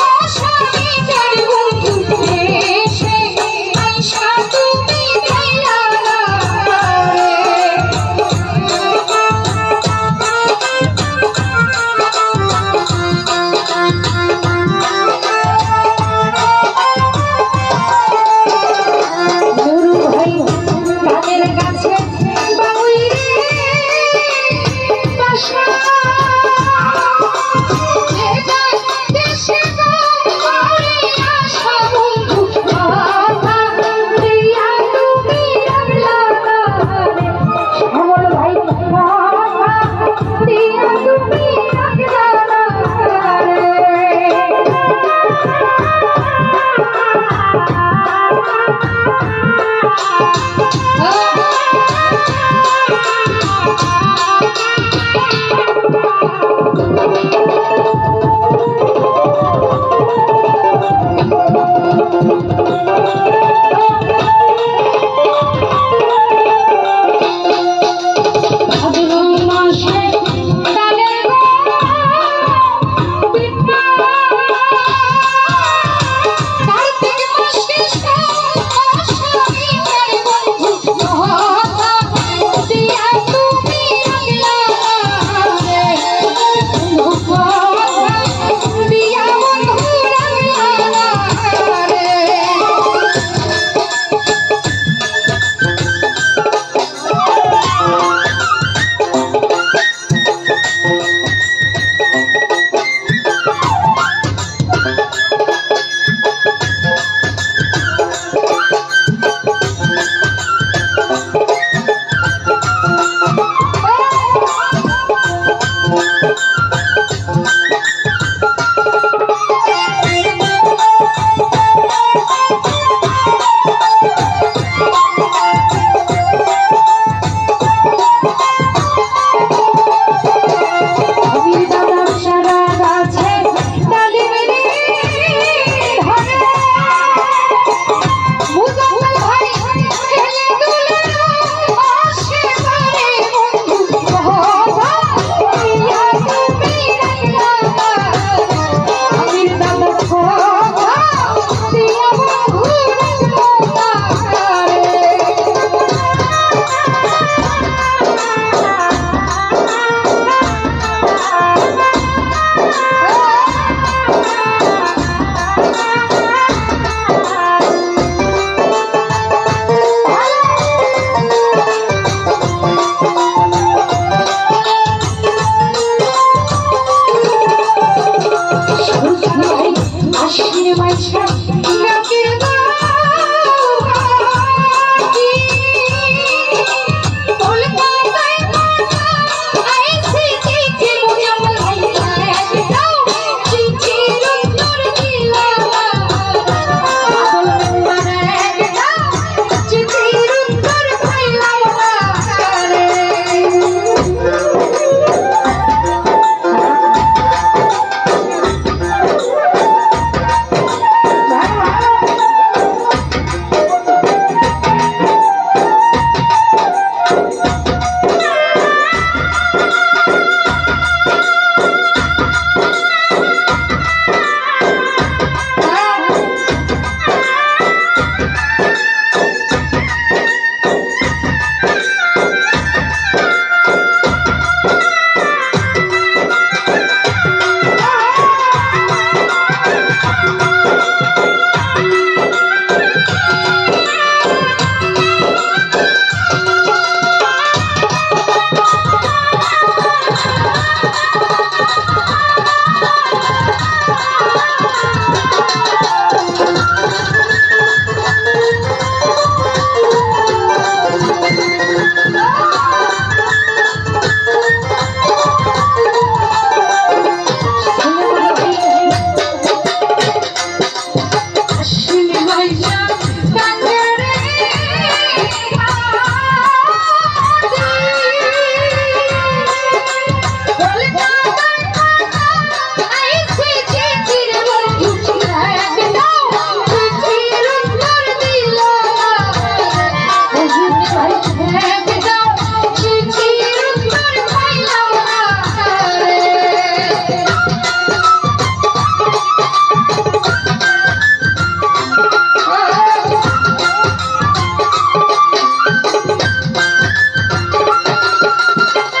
আশা